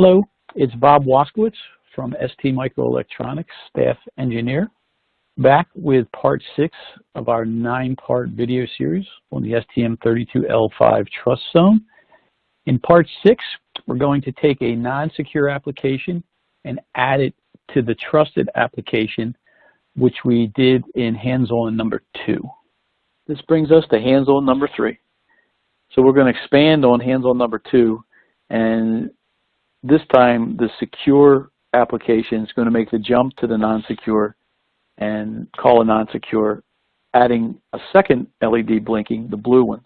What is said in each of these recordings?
Hello, it's Bob Waskowitz from ST Microelectronics, staff engineer, back with part six of our nine-part video series on the STM32L5 Trust Zone. In part six, we're going to take a non-secure application and add it to the trusted application, which we did in hands-on number two. This brings us to hands-on number three. So we're going to expand on hands-on number two and this time the secure application is going to make the jump to the non-secure and call a non-secure, adding a second LED blinking, the blue one,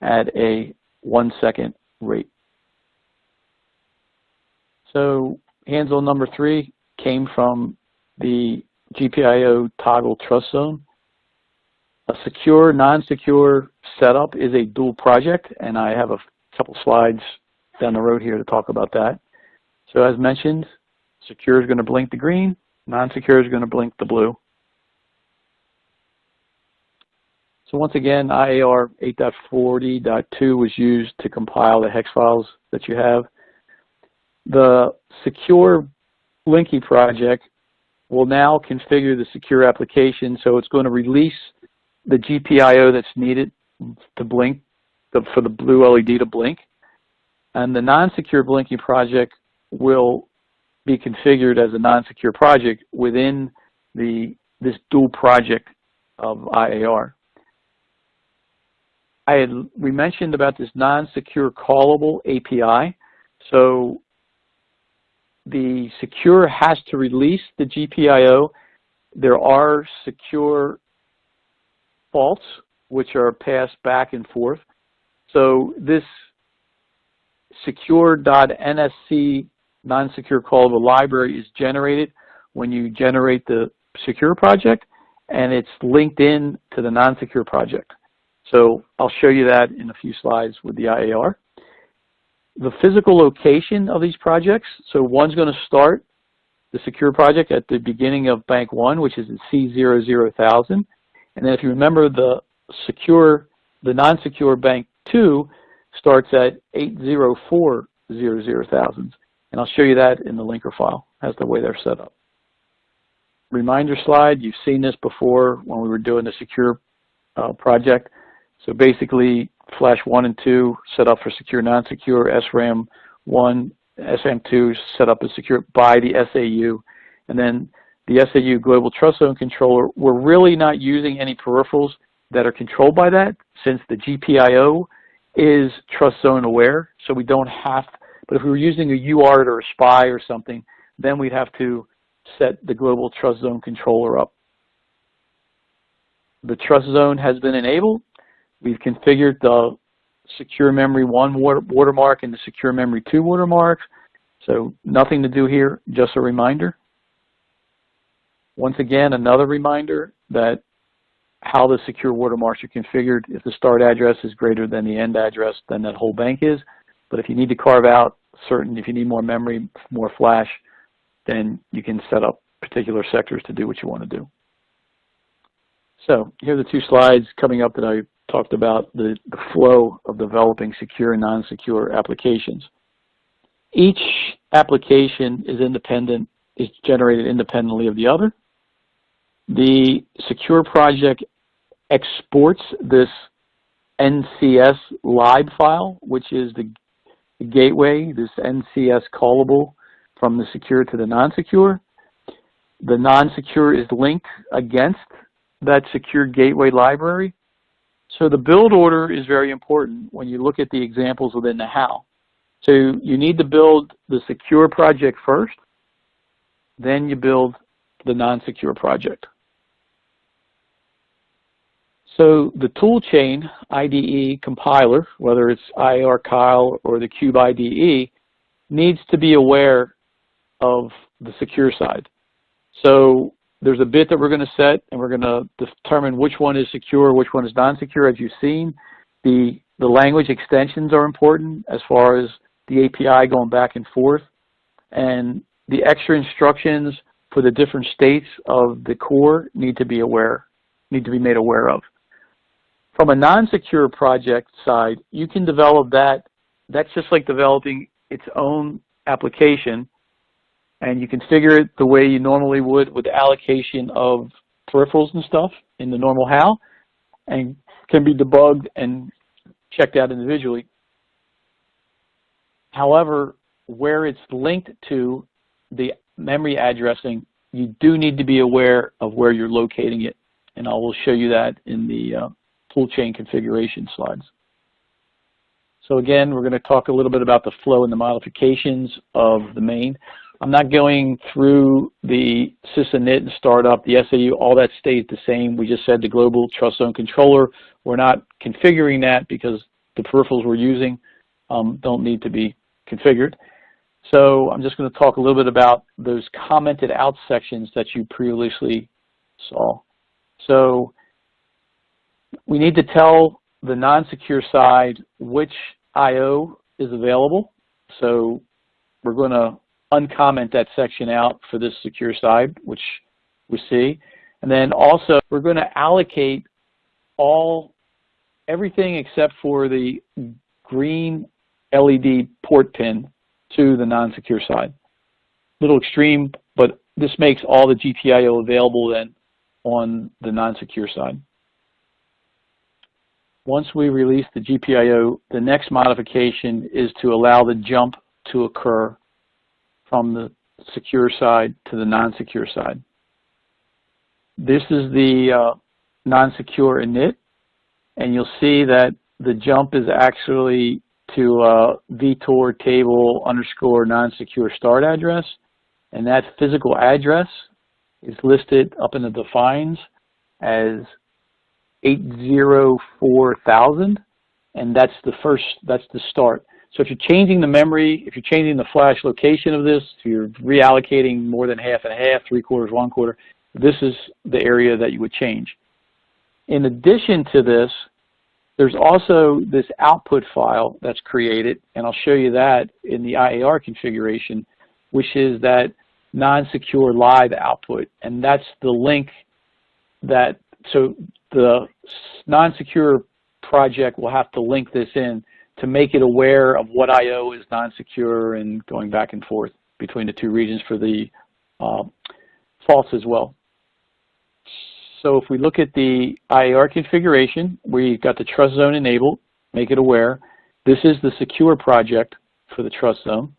at a one second rate. So hands-on number three came from the GPIO toggle trust zone. A secure, non-secure setup is a dual project, and I have a couple slides down the road here to talk about that. So as mentioned, secure is going to blink the green, non-secure is going to blink the blue. So once again, IAR 8.40.2 was used to compile the hex files that you have. The secure Blinky project will now configure the secure application so it's going to release the GPIO that's needed to blink, for the blue LED to blink. And the non-secure blinking project will be configured as a non-secure project within the this dual project of IAR. I had we mentioned about this non-secure callable API. So the secure has to release the GPIO. There are secure faults which are passed back and forth. So this secure.nsc non-secure callable library is generated when you generate the secure project and it's linked in to the non-secure project. So I'll show you that in a few slides with the IAR. The physical location of these projects, so one's going to start the secure project at the beginning of bank one, which is at C00000. And then if you remember the secure, the non-secure bank two starts at 80400,000. And I'll show you that in the linker file as the way they're set up. Reminder slide, you've seen this before when we were doing the secure uh, project. So basically, flash 1 and 2 set up for secure, non-secure, SRAM 1, SM2 set up as secure by the SAU. And then the SAU Global Trust Zone Controller, we're really not using any peripherals that are controlled by that since the GPIO is trust zone aware, so we don't have but if we were using a UART or a SPI or something, then we'd have to set the global trust zone controller up. The trust zone has been enabled. We've configured the secure memory 1 watermark and the secure memory 2 watermark. So nothing to do here, just a reminder. Once again, another reminder that how the secure watermarks are configured. If the start address is greater than the end address, then that whole bank is. But if you need to carve out certain, if you need more memory, more flash, then you can set up particular sectors to do what you want to do. So here are the two slides coming up that I talked about, the, the flow of developing secure and non-secure applications. Each application is independent, is generated independently of the other. The secure project exports this NCS lib file, which is the the gateway, this NCS callable from the secure to the non-secure. The non-secure is linked against that secure gateway library. So the build order is very important when you look at the examples within the HAL. So you need to build the secure project first, then you build the non-secure project. So the toolchain IDE compiler, whether it's IAR Keil or the Cube IDE, needs to be aware of the secure side. So there's a bit that we're going to set, and we're going to determine which one is secure, which one is non-secure. As you've seen, the, the language extensions are important as far as the API going back and forth. And the extra instructions for the different states of the core need to be aware, need to be made aware of. From a non-secure project side, you can develop that. That's just like developing its own application and you configure it the way you normally would with allocation of peripherals and stuff in the normal HAL and can be debugged and checked out individually. However, where it's linked to the memory addressing, you do need to be aware of where you're locating it. And I will show you that in the uh, toolchain configuration slides. So again, we're going to talk a little bit about the flow and the modifications of the main. I'm not going through the sysinit and startup, the SAU, all that stays the same. We just said the global trust zone controller. We're not configuring that because the peripherals we're using um, don't need to be configured. So I'm just going to talk a little bit about those commented out sections that you previously saw. So we need to tell the non-secure side which I.O. is available. So we're going to uncomment that section out for this secure side, which we see. And then also we're going to allocate all everything except for the green LED port pin to the non-secure side. Little extreme, but this makes all the GPIO available then on the non-secure side. Once we release the GPIO, the next modification is to allow the jump to occur from the secure side to the non-secure side. This is the uh, non-secure init, and you'll see that the jump is actually to uh, vtor table underscore non-secure start address, and that physical address is listed up in the defines as 804,000, and that's the first, that's the start. So if you're changing the memory, if you're changing the flash location of this, if you're reallocating more than half and half, three quarters, one quarter, this is the area that you would change. In addition to this, there's also this output file that's created, and I'll show you that in the IAR configuration, which is that non-secure live output. And that's the link that, so the non-secure project will have to link this in to make it aware of what I.O. is non-secure and going back and forth between the two regions for the uh, false as well. So if we look at the IAR configuration, we've got the trust zone enabled, make it aware. This is the secure project for the trust zone.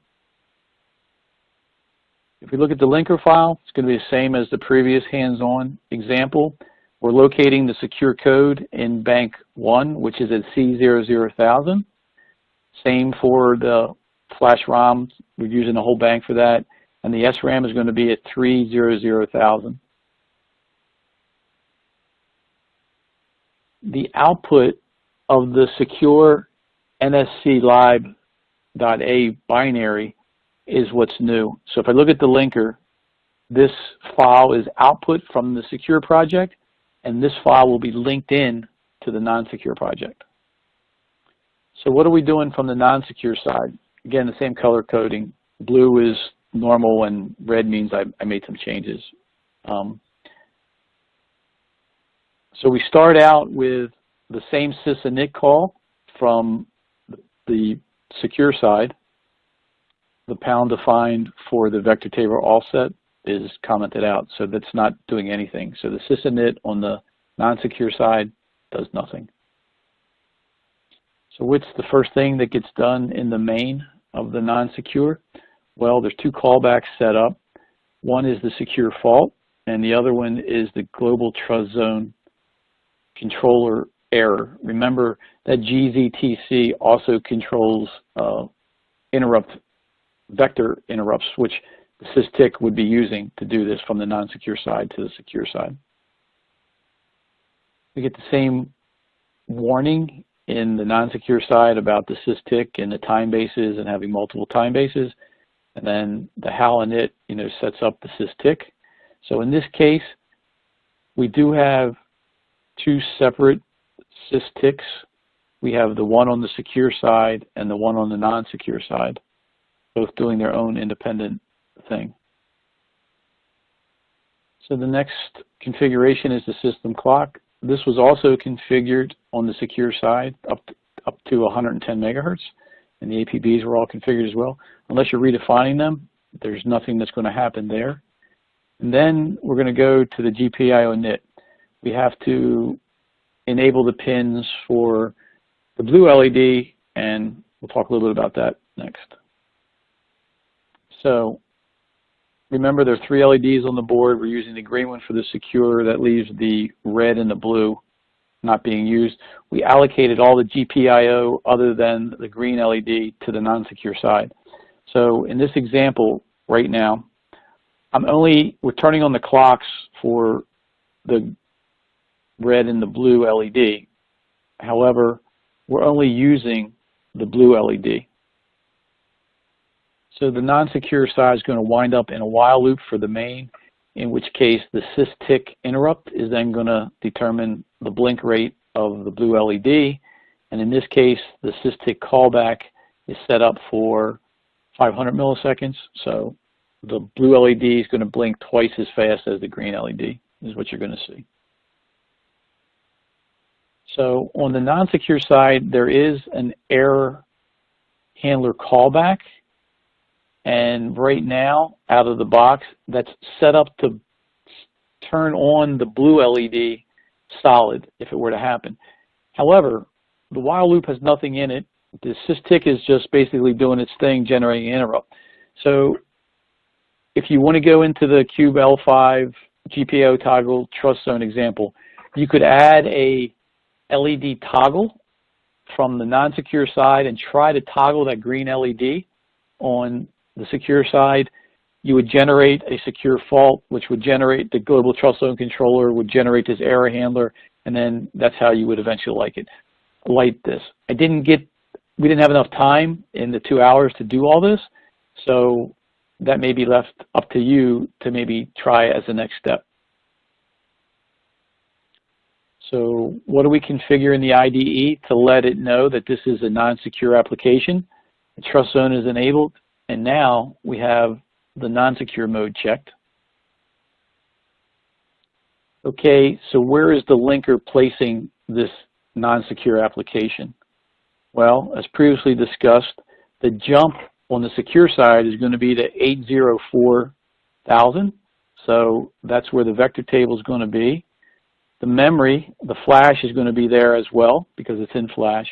If we look at the linker file, it's going to be the same as the previous hands-on example. We're locating the secure code in bank 1, which is at C00000. Same for the flash ROM. We're using a whole bank for that. And the SRAM is going to be at 300,000. the output of the secure NSC lib.a binary is what's new. So if I look at the linker, this file is output from the secure project, and this file will be linked in to the non-secure project. So what are we doing from the non-secure side? Again, the same color coding. Blue is normal, and red means I, I made some changes. Um, so we start out with the same sysinit call from the secure side. The pound defined for the vector table offset is commented out, so that's not doing anything. So the sysinit on the non-secure side does nothing. So what's the first thing that gets done in the main of the non-secure? Well, there's two callbacks set up. One is the secure fault, and the other one is the global trust zone controller error. Remember that GTZC also controls uh, interrupt vector interrupts, which the SysTick would be using to do this from the non-secure side to the secure side. We get the same warning in the non-secure side about the SysTick and the time bases and having multiple time bases. And then the HAL init, you know, sets up the SysTick. So in this case, we do have two separate SysTicks. We have the one on the secure side and the one on the non-secure side, both doing their own independent thing. So the next configuration is the system clock. This was also configured on the secure side up to, up to 110 megahertz. and the APBs were all configured as well. Unless you're redefining them, there's nothing that's going to happen there. And then we're going to go to the GPIO init. We have to enable the pins for the blue LED, and we'll talk a little bit about that next. So remember there are three LEDs on the board. We're using the green one for the secure. That leaves the red and the blue not being used. We allocated all the GPIO other than the green LED to the non-secure side. So in this example right now, I'm only, we're turning on the clocks for the red and the blue LED. However, we're only using the blue LED. So the non-secure side is going to wind up in a while loop for the main, in which case the sys interrupt is then going to determine the blink rate of the blue LED. And in this case, the sys callback is set up for 500 milliseconds. So the blue LED is going to blink twice as fast as the green LED is what you're going to see. So on the non-secure side, there is an error handler callback. And right now, out of the box, that's set up to turn on the blue LED solid if it were to happen. However, the while loop has nothing in it. The SysTick is just basically doing its thing, generating an interrupt. So if you want to go into the Cube L5 GPIO toggle trust zone example, you could add a LED toggle from the non-secure side and try to toggle that green LED on the secure side, you would generate a secure fault, which would generate the global trust zone controller, would generate this error handler, and then that's how you would eventually like it, light this. I didn't get, we didn't have enough time in the two hours to do all this, so that may be left up to you to maybe try as the next step. So what do we configure in the IDE to let it know that this is a non-secure application? The trust zone is enabled, and now we have the non-secure mode checked. Okay, so where is the linker placing this non-secure application? Well, as previously discussed, the jump on the secure side is going to be to 804,000. So that's where the vector table is going to be. The memory, the flash is going to be there as well because it's in flash.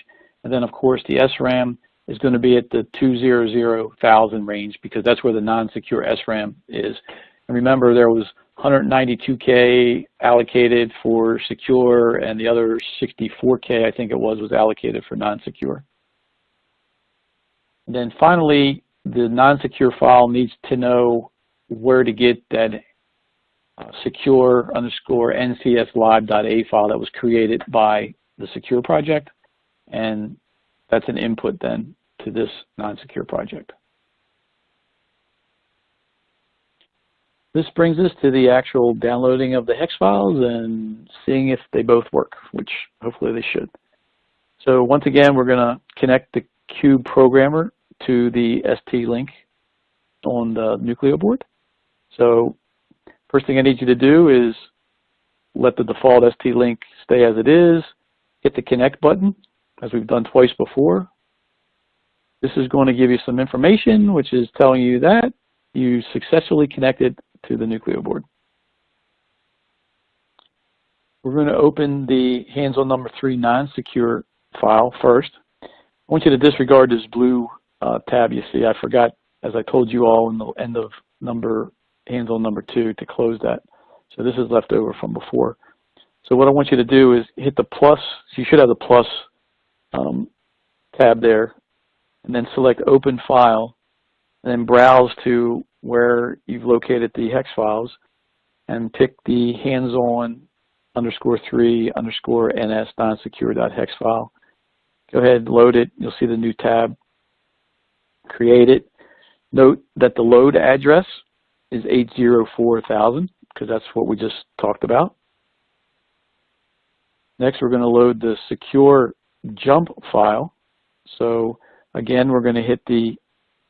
And then of course the SRAM is going to be at the 200,000 range because that's where the non-secure SRAM is. And remember there was 192K allocated for secure and the other 64K I think it was was allocated for non-secure. And then finally the non-secure file needs to know where to get that uh, secure underscore ncslive.a file that was created by the secure project and that's an input then to this non-secure project. This brings us to the actual downloading of the hex files and seeing if they both work, which hopefully they should. So once again, we're going to connect the Cube programmer to the ST link on the Nucleo board. So first thing I need you to do is let the default ST link stay as it is, hit the connect button, as we've done twice before. This is going to give you some information, which is telling you that you successfully connected to the Nucleo board. We're going to open the hands-on number three non-secure file first. I want you to disregard this blue uh, tab you see. I forgot, as I told you all in the end of number hands-on number two, to close that. So this is left over from before. So what I want you to do is hit the plus. So you should have the plus um, tab there, and then select Open File, and then browse to where you've located the hex files, and pick the hands-on underscore 3 underscore ns non-secure.hex file. Go ahead load it. You'll see the new tab. Create it. Note that the load address is 804,000 because that's what we just talked about. Next, we're going to load the secure jump file. So again, we're going to hit the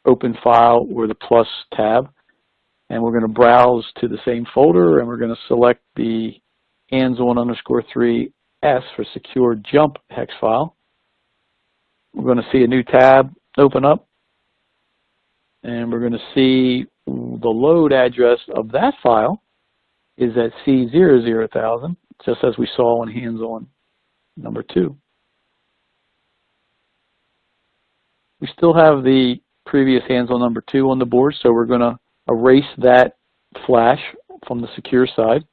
open file or the plus tab, and we're going to browse to the same folder, and we're going to select the hands-on underscore 3S for secure jump hex file. We're going to see a new tab open up. And we're going to see the load address of that file is at C00000, just as we saw on hands-on number two. We still have the previous hands-on number two on the board, so we're going to erase that flash from the secure side.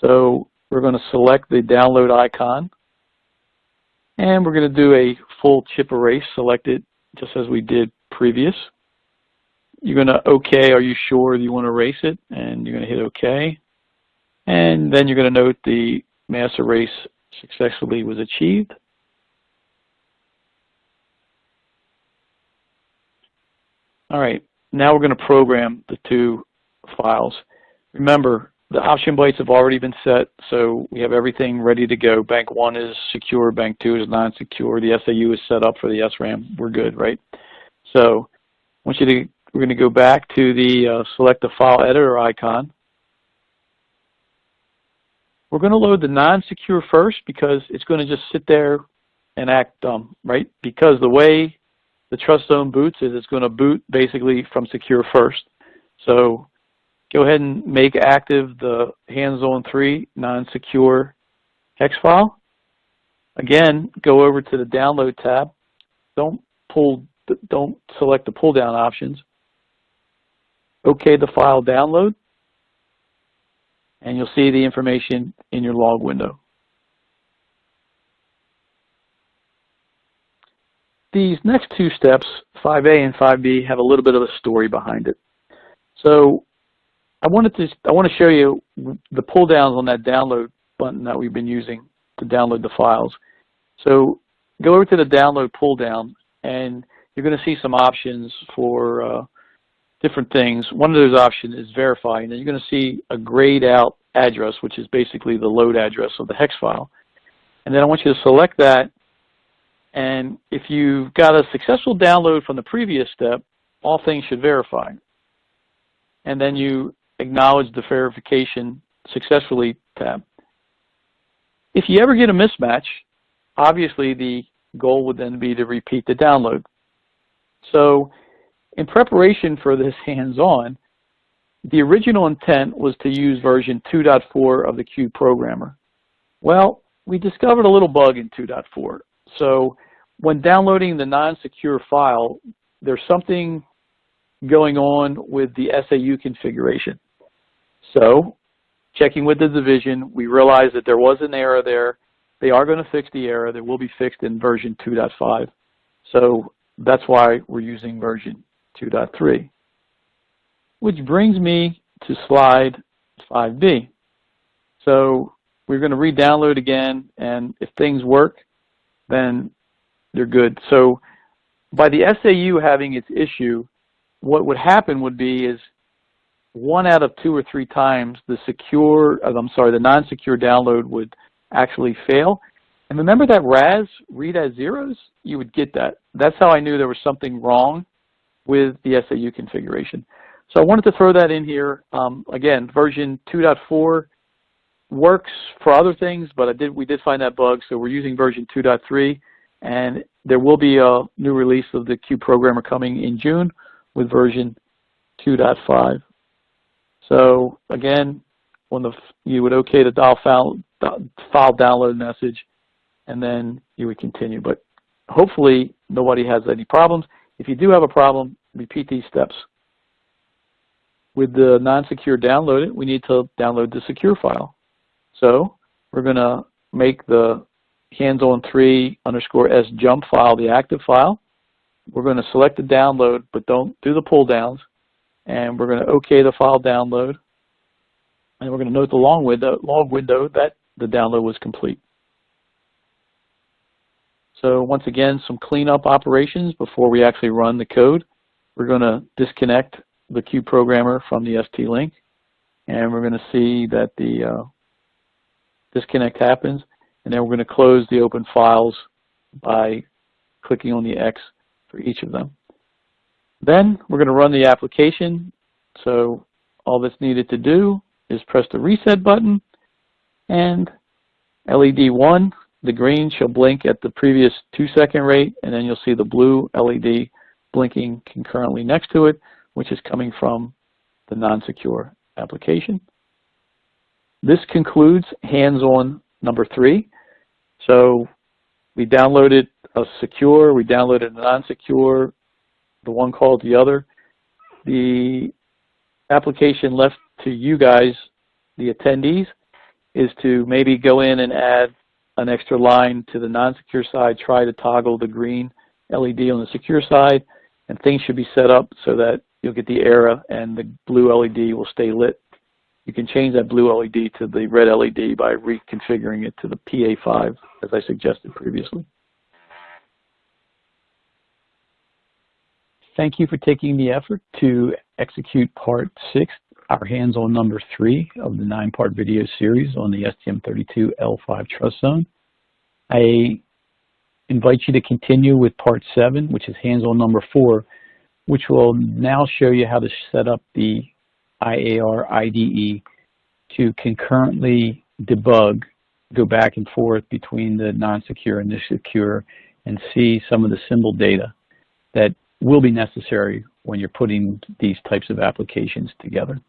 So we're going to select the download icon, and we're going to do a full chip erase, select it just as we did previous. You're going to OK, are you sure you want to erase it? And you're going to hit OK. And then you're going to note the mass erase successfully was achieved. All right, now we're going to program the two files. Remember, the option bytes have already been set, so we have everything ready to go. Bank 1 is secure, Bank 2 is non-secure, the SAU is set up for the SRAM. We're good, right? So I want you to, we're going to go back to the uh, select the file editor icon. We're going to load the non-secure first because it's going to just sit there and act dumb, right? Because the way the trust zone boots is it's going to boot basically from secure first. So go ahead and make active the hands on 3 non-secure hex file. Again, go over to the download tab. Don't pull, don't select the pull down options. OK the file download and you'll see the information in your log window. These next two steps, 5A and 5B, have a little bit of a story behind it. So I wanted to I want to show you the pull downs on that download button that we've been using to download the files. So go over to the download pull down and you're going to see some options for uh, different things. One of those options is verify, and then you're going to see a grayed out address, which is basically the load address of the hex file. And then I want you to select that, and if you've got a successful download from the previous step, all things should verify. And then you acknowledge the verification successfully tab. If you ever get a mismatch, obviously the goal would then be to repeat the download. So in preparation for this hands-on, the original intent was to use version 2.4 of the Cube programmer. Well, we discovered a little bug in 2.4. So when downloading the non-secure file, there's something going on with the SAU configuration. So checking with the division, we realized that there was an error there. They are going to fix the error. That will be fixed in version 2.5. So that's why we're using version 2.3. Which brings me to slide 5B. So we're going to re-download again, and if things work, then they're good. So by the SAU having its issue, what would happen would be is one out of two or three times the secure, uh, I'm sorry, the non-secure download would actually fail. And remember that RAZ, read as zeros? You would get that. That's how I knew there was something wrong with the SAU configuration. So I wanted to throw that in here. Um, again, version 2.4 works for other things, but did, we did find that bug, so we're using version 2.3, and there will be a new release of the Cube programmer coming in June with version 2.5. So again, when the you would OK the file, file download message, and then you would continue. But hopefully nobody has any problems. If you do have a problem, repeat these steps. With the non-secure download we need to download the secure file. So we're going to make the hands-on 3 underscore s jump file the active file. We're going to select the download, but don't do the pull downs. And we're going to OK the file download. And we're going to note the long window, log window that the download was complete. So once again, some cleanup operations before we actually run the code. We're going to disconnect the Cube programmer from the ST-Link, and we're going to see that the uh, disconnect happens, and then we're going to close the open files by clicking on the X for each of them. Then we're going to run the application, so all that's needed to do is press the reset button, and LED 1 the green shall blink at the previous two second rate, and then you'll see the blue LED blinking concurrently next to it, which is coming from the non-secure application. This concludes hands-on number three. So we downloaded a secure, we downloaded a non-secure, the one called the other. The application left to you guys, the attendees, is to maybe go in and add an extra line to the non-secure side, try to toggle the green LED on the secure side, and things should be set up so that you'll get the error and the blue LED will stay lit. You can change that blue LED to the red LED by reconfiguring it to the PA5 as I suggested previously. Thank you for taking the effort to execute part six, our hands-on number three of the nine-part video series on the STM32L5 Trust Zone. I invite you to continue with part seven, which is hands-on number four, which will now show you how to set up the IAR IDE to concurrently debug, go back and forth between the non-secure and the secure, and see some of the symbol data that will be necessary when you're putting these types of applications together.